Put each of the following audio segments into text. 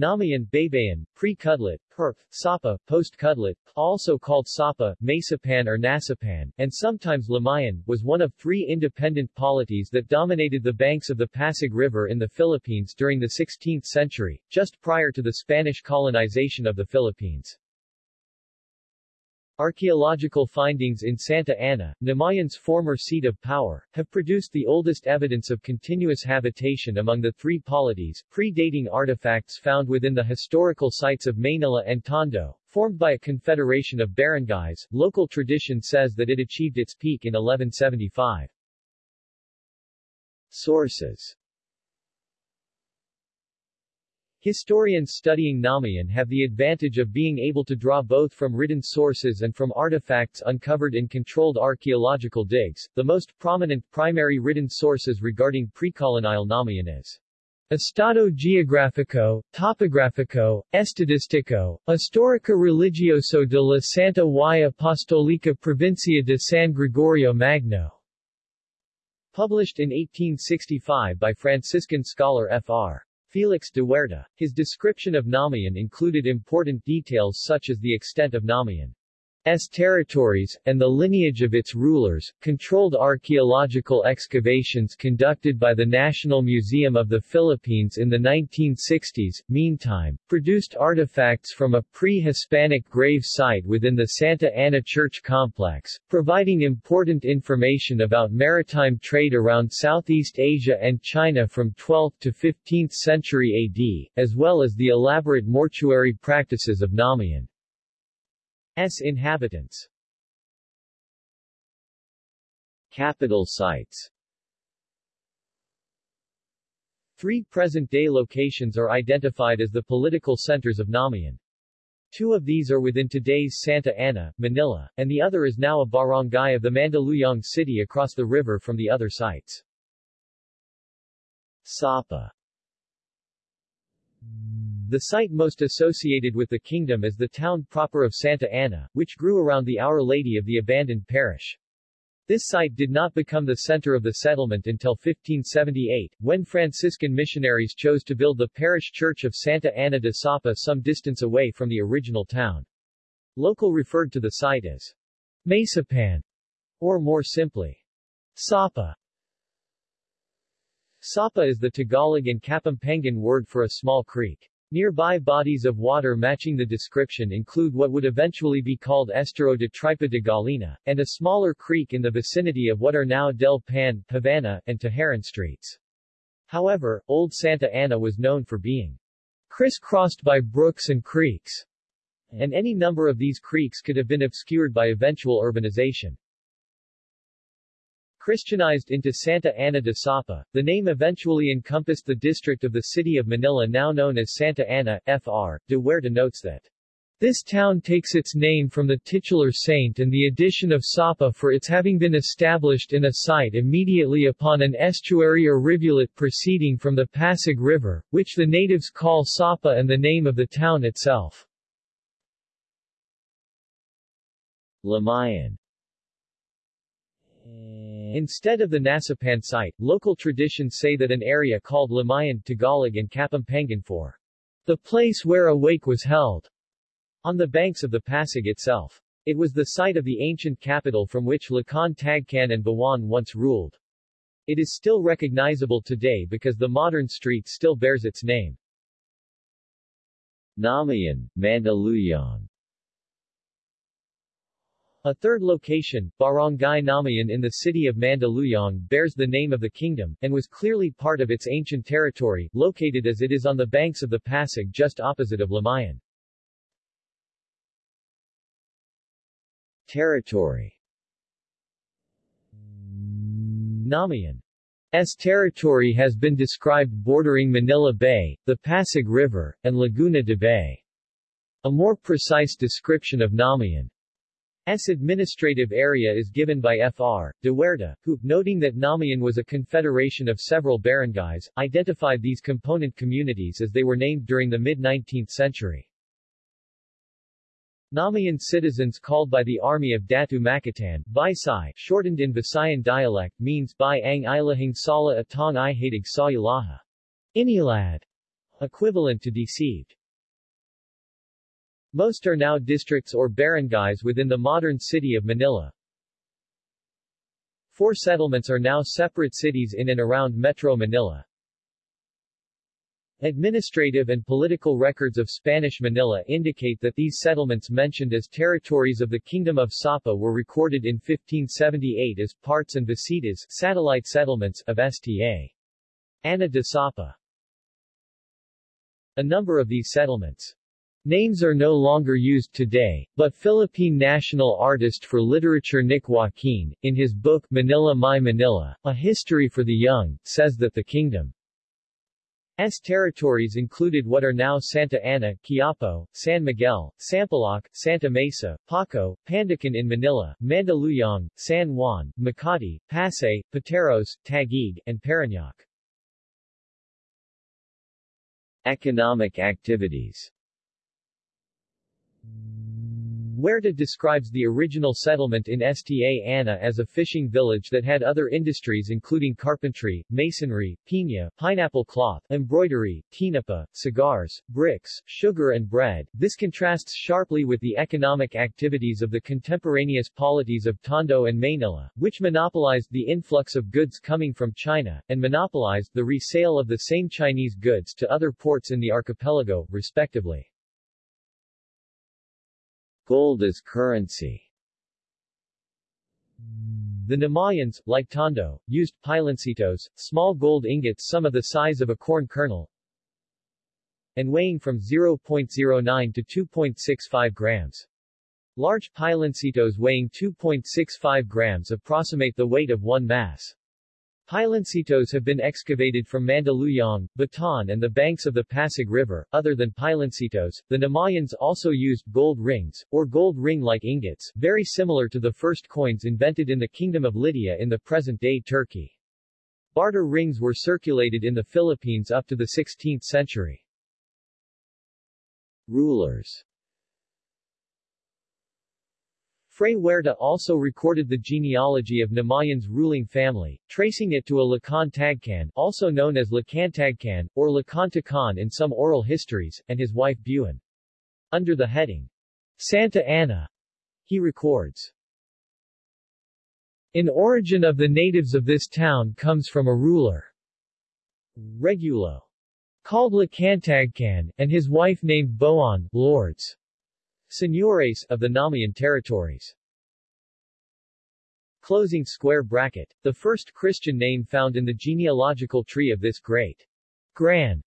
Namayan, Baybayin, Pre-Kudlit, Perf, Sapa, Post-Kudlit, also called Sapa, Masapan or Nasapan, and sometimes Lamayan, was one of three independent polities that dominated the banks of the Pasig River in the Philippines during the 16th century, just prior to the Spanish colonization of the Philippines. Archaeological findings in Santa Ana, Namayan's former seat of power, have produced the oldest evidence of continuous habitation among the three polities, predating artifacts found within the historical sites of Manila and Tondo. Formed by a confederation of barangays, local tradition says that it achieved its peak in 1175. Sources Historians studying Namayan have the advantage of being able to draw both from written sources and from artifacts uncovered in controlled archaeological digs. The most prominent primary written sources regarding precolonial Namayan is Estado Geográfico, Topográfico, Estadístico, Histórica Religioso de la Santa y Apostólica Provincia de San Gregorio Magno, published in 1865 by Franciscan scholar Fr. Felix de Huerta. His description of Namayan included important details such as the extent of Namayan S territories, and the lineage of its rulers. Controlled archaeological excavations conducted by the National Museum of the Philippines in the 1960s, meantime, produced artifacts from a pre-Hispanic grave site within the Santa Ana Church complex, providing important information about maritime trade around Southeast Asia and China from 12th to 15th century AD, as well as the elaborate mortuary practices of Namayan. S inhabitants Capital sites Three present-day locations are identified as the political centers of Namayan. Two of these are within today's Santa Ana, Manila, and the other is now a barangay of the Mandaluyong city across the river from the other sites. Sapa the site most associated with the kingdom is the town proper of Santa Ana, which grew around the Our Lady of the abandoned parish. This site did not become the center of the settlement until 1578, when Franciscan missionaries chose to build the parish church of Santa Ana de Sapa some distance away from the original town. Local referred to the site as Masapan, or more simply, Sapa. Sapa is the Tagalog and Kapampangan word for a small creek. Nearby bodies of water matching the description include what would eventually be called Estero de Tripa de Gallina, and a smaller creek in the vicinity of what are now Del Pan, Havana, and Tejeron streets. However, Old Santa Ana was known for being crisscrossed by brooks and creeks, and any number of these creeks could have been obscured by eventual urbanization. Christianized into Santa Ana de Sapa, the name eventually encompassed the district of the city of Manila now known as Santa Ana, Fr. De Huerta notes that this town takes its name from the titular saint and the addition of Sapa for its having been established in a site immediately upon an estuary or rivulet proceeding from the Pasig River, which the natives call Sapa and the name of the town itself. Lamayan Instead of the Nasapan site, local traditions say that an area called Lamayan, Tagalog and Kapampangan for the place where a wake was held on the banks of the Pasig itself. It was the site of the ancient capital from which Lakan Tagcan and Bawan once ruled. It is still recognizable today because the modern street still bears its name. Namayan, Mandaluyong a third location, Barangay Namayan in the city of Mandaluyong bears the name of the kingdom, and was clearly part of its ancient territory, located as it is on the banks of the Pasig just opposite of Lamayan. Territory Namayan's territory has been described bordering Manila Bay, the Pasig River, and Laguna de Bay. A more precise description of Namayan S administrative area is given by Fr. de Huerta, who, noting that Namayan was a confederation of several barangays, identified these component communities as they were named during the mid-19th century. Namayan citizens called by the army of Datu Makatan, Visay, shortened in Visayan dialect, means by ang ilahing sala atong i sa ilaha. Inilad, equivalent to deceived. Most are now districts or barangays within the modern city of Manila. Four settlements are now separate cities in and around Metro Manila. Administrative and political records of Spanish Manila indicate that these settlements mentioned as territories of the Kingdom of Sapa were recorded in 1578 as parts and visitas satellite settlements of Sta. Ana de Sapa. A number of these settlements Names are no longer used today, but Philippine national artist for literature Nick Joaquin, in his book Manila My Manila, A History for the Young, says that the kingdom's territories included what are now Santa Ana, Quiapo, San Miguel, Sampaloc, Santa Mesa, Paco, Pandacan in Manila, Mandaluyong, San Juan, Makati, Pasay, Pateros, Taguig, and Parañaque. Economic activities Huerta describes the original settlement in Sta Ana as a fishing village that had other industries including carpentry, masonry, piña, pineapple cloth, embroidery, tinapa, cigars, bricks, sugar and bread. This contrasts sharply with the economic activities of the contemporaneous polities of Tondo and Manila, which monopolized the influx of goods coming from China, and monopolized the resale of the same Chinese goods to other ports in the archipelago, respectively. Gold as currency The Namayans, like Tondo, used piloncitos, small gold ingots some of the size of a corn kernel, and weighing from 0.09 to 2.65 grams. Large piloncitos weighing 2.65 grams approximate the weight of one mass. Piloncitos have been excavated from Mandaluyong, Bataan and the banks of the Pasig River. Other than piloncitos, the Namayans also used gold rings, or gold ring-like ingots, very similar to the first coins invented in the Kingdom of Lydia in the present-day Turkey. Barter rings were circulated in the Philippines up to the 16th century. Rulers Fray Huerta also recorded the genealogy of Namayan's ruling family, tracing it to a Lacan Tagcan, also known as Lacantagcan, or Lacantacan in some oral histories, and his wife Buin. Under the heading, Santa Ana, he records, In origin of the natives of this town comes from a ruler, Regulo, called Lacantagcan, and his wife named Boan, lords. Señores of the Namayan territories. Closing square bracket. The first Christian name found in the genealogical tree of this great Gran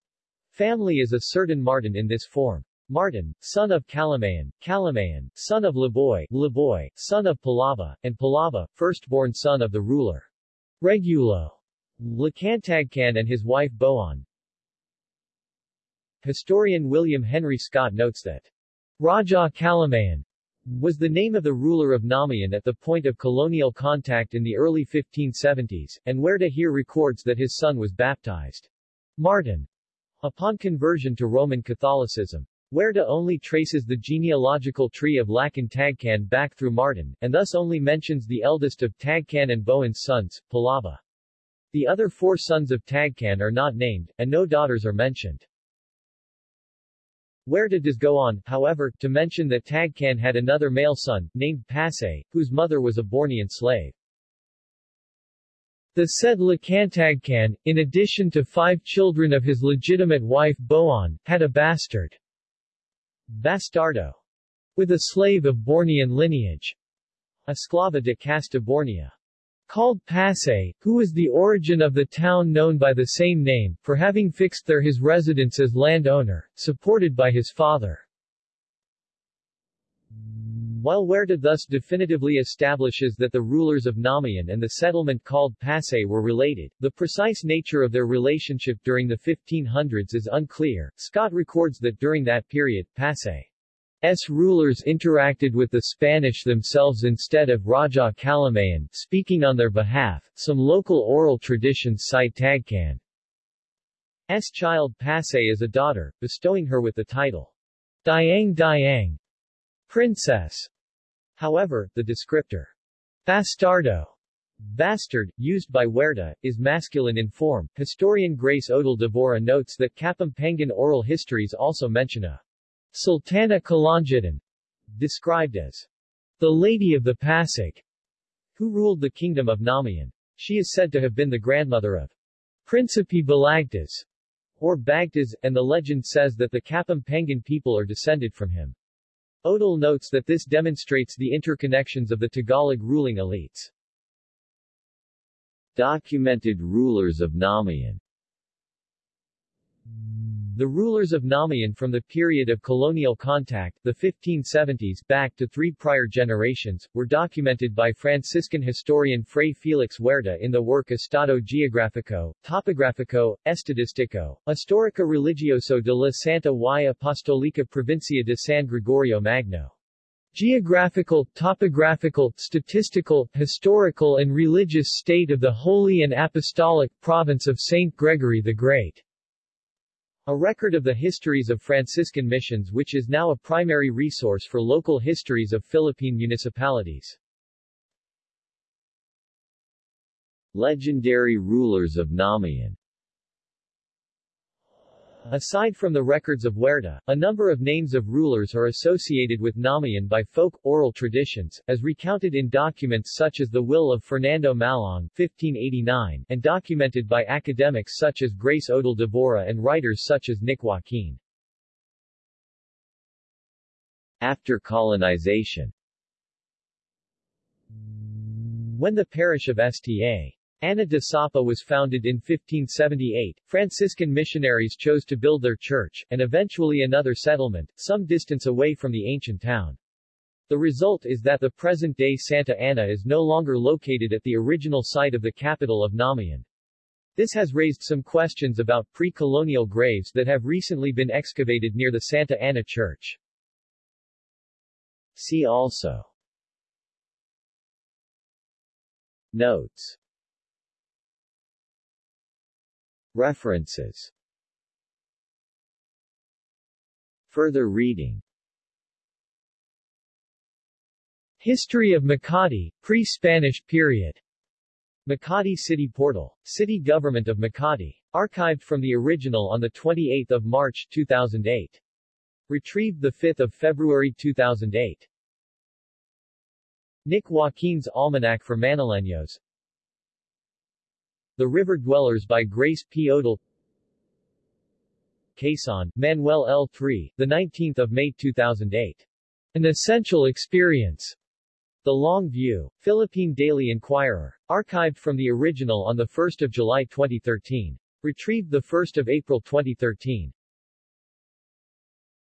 family is a certain Martin in this form. Martin, son of Calamayan, Calamayan, son of Laboy, Laboy, son of Palava, and Palava, firstborn son of the ruler. Regulo. Lacantagcan and his wife Boan. Historian William Henry Scott notes that Raja Calamayan was the name of the ruler of Namayan at the point of colonial contact in the early 1570s, and Huerta here records that his son was baptized Martin upon conversion to Roman Catholicism. Huerta only traces the genealogical tree of Lacan Tagcan back through Martin, and thus only mentions the eldest of Tagcan and Boan's sons, Palava. The other four sons of Tagcan are not named, and no daughters are mentioned. Huerta does go on, however, to mention that Tagcan had another male son, named Pasay, whose mother was a Bornean slave. The said Lacantagcan, in addition to five children of his legitimate wife Boan, had a bastard, Bastardo, with a slave of Bornean lineage, Esclava de Casta Bornea called Pasay, who was the origin of the town known by the same name, for having fixed there his residence as landowner, supported by his father. While Huerta thus definitively establishes that the rulers of Namayan and the settlement called Pasay were related, the precise nature of their relationship during the 1500s is unclear. Scott records that during that period, Pasay S rulers interacted with the Spanish themselves instead of Raja Calamayan, speaking on their behalf. Some local oral traditions cite Tagcan's child Pasay as a daughter, bestowing her with the title Dayang Dayang, princess. However, the descriptor Bastardo Bastard, used by Huerta, is masculine in form. Historian Grace Odal Devora notes that Kapampangan oral histories also mention a Sultana Kalangitan, described as the Lady of the Pasig, who ruled the kingdom of Namayan. She is said to have been the grandmother of Principe Balagtas, or Bagtas, and the legend says that the Kapampangan people are descended from him. Odal notes that this demonstrates the interconnections of the Tagalog ruling elites. Documented rulers of Namayan the rulers of Namayan from the period of colonial contact, the 1570s, back to three prior generations, were documented by Franciscan historian Fray Felix Huerta in the work Estado Geográfico, Topográfico, Estadístico, Histórica Religioso de la Santa y Apostolica Provincia de San Gregorio Magno. Geographical, topographical, statistical, historical and religious state of the Holy and Apostolic Province of St. Gregory the Great. A record of the histories of Franciscan missions which is now a primary resource for local histories of Philippine municipalities. Legendary rulers of Namayan Aside from the records of Huerta, a number of names of rulers are associated with Namayan by folk, oral traditions, as recounted in documents such as the Will of Fernando Malong 1589, and documented by academics such as Grace Odal Devora and writers such as Nick Joaquin. After colonization When the parish of Sta. Ana de Sapa was founded in 1578. Franciscan missionaries chose to build their church, and eventually another settlement, some distance away from the ancient town. The result is that the present-day Santa Ana is no longer located at the original site of the capital of Namayan. This has raised some questions about pre-colonial graves that have recently been excavated near the Santa Ana Church. See also Notes References Further reading History of Makati, pre-Spanish period. Makati City Portal. City Government of Makati. Archived from the original on 28 March 2008. Retrieved 5 February 2008. Nick Joaquin's Almanac for Manileños the River Dwellers by Grace P. Odal Quezon, Manuel L. 3, 19 May 2008. An Essential Experience. The Long View. Philippine Daily Inquirer. Archived from the original on 1 July 2013. Retrieved 1 April 2013.